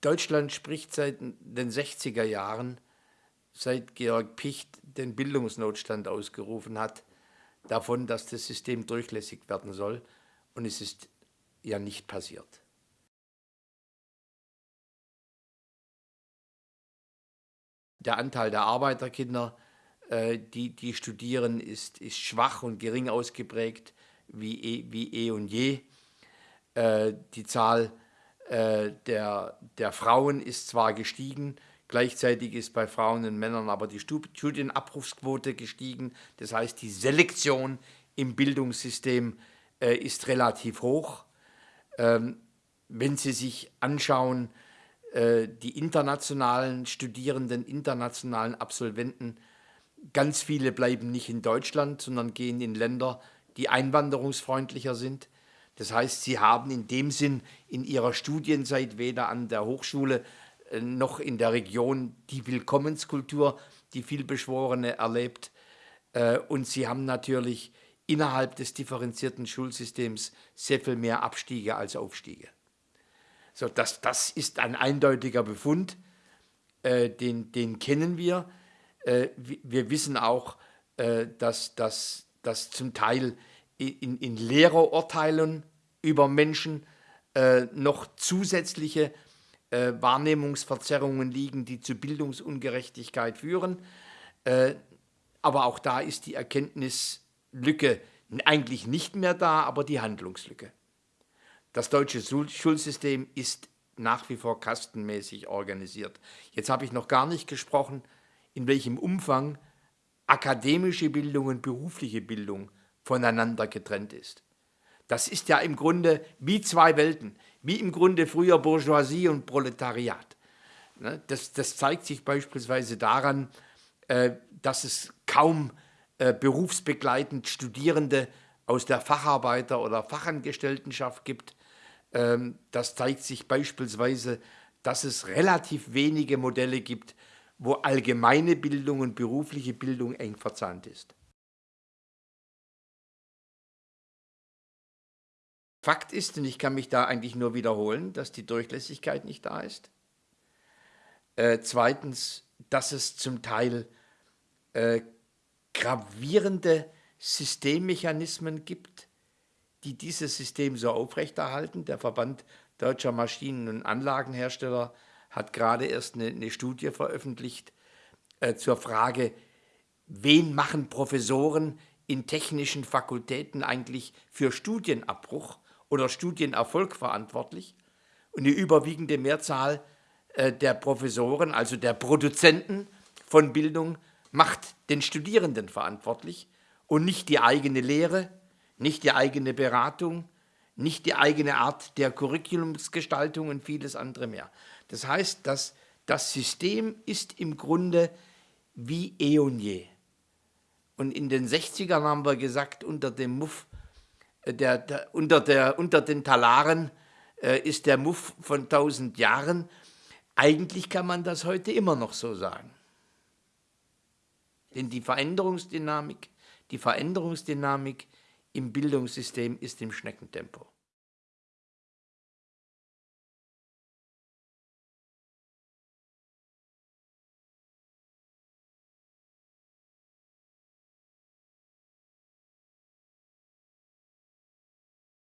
Deutschland spricht seit den 60er Jahren, seit Georg Picht den Bildungsnotstand ausgerufen hat, davon, dass das System durchlässig werden soll. Und es ist ja nicht passiert. Der Anteil der Arbeiterkinder, äh, die, die studieren, ist, ist schwach und gering ausgeprägt wie eh, wie eh und je. Äh, die Zahl äh, der, der Frauen ist zwar gestiegen, gleichzeitig ist bei Frauen und Männern aber die Studienabrufsquote gestiegen. Das heißt, die Selektion im Bildungssystem äh, ist relativ hoch. Ähm, wenn Sie sich anschauen, äh, die internationalen Studierenden, internationalen Absolventen, ganz viele bleiben nicht in Deutschland, sondern gehen in Länder, die einwanderungsfreundlicher sind. Das heißt, sie haben in dem Sinn in ihrer Studienzeit weder an der Hochschule äh, noch in der Region die Willkommenskultur, die vielbeschworene erlebt. Äh, und sie haben natürlich innerhalb des differenzierten Schulsystems sehr viel mehr Abstiege als Aufstiege. So, das, das ist ein eindeutiger Befund, äh, den, den kennen wir. Wir wissen auch, dass, dass, dass zum Teil in, in Lehrerurteilen über Menschen äh, noch zusätzliche äh, Wahrnehmungsverzerrungen liegen, die zu Bildungsungerechtigkeit führen. Äh, aber auch da ist die Erkenntnislücke eigentlich nicht mehr da, aber die Handlungslücke. Das deutsche Schulsystem ist nach wie vor kastenmäßig organisiert. Jetzt habe ich noch gar nicht gesprochen, in welchem Umfang akademische Bildung und berufliche Bildung voneinander getrennt ist. Das ist ja im Grunde wie zwei Welten, wie im Grunde früher Bourgeoisie und Proletariat. Ne, das, das zeigt sich beispielsweise daran, äh, dass es kaum äh, berufsbegleitend Studierende aus der Facharbeiter- oder Fachangestelltenschaft gibt. Ähm, das zeigt sich beispielsweise, dass es relativ wenige Modelle gibt, wo allgemeine Bildung und berufliche Bildung eng verzahnt ist. Fakt ist, und ich kann mich da eigentlich nur wiederholen, dass die Durchlässigkeit nicht da ist. Äh, zweitens, dass es zum Teil äh, gravierende Systemmechanismen gibt, die dieses System so aufrechterhalten. Der Verband deutscher Maschinen- und Anlagenhersteller hat gerade erst eine, eine Studie veröffentlicht äh, zur Frage, wen machen Professoren in technischen Fakultäten eigentlich für Studienabbruch oder Studienerfolg verantwortlich und die überwiegende Mehrzahl äh, der Professoren, also der Produzenten von Bildung, macht den Studierenden verantwortlich und nicht die eigene Lehre, nicht die eigene Beratung, nicht die eigene Art der Curriculumsgestaltung und vieles andere mehr. Das heißt, dass das System ist im Grunde wie eh und je. Und in den 60ern haben wir gesagt, unter dem Muff der, der, unter, der, unter den Talaren äh, ist der Muff von 1000 Jahren. Eigentlich kann man das heute immer noch so sagen. Denn die Veränderungsdynamik, die Veränderungsdynamik im Bildungssystem ist im Schneckentempo.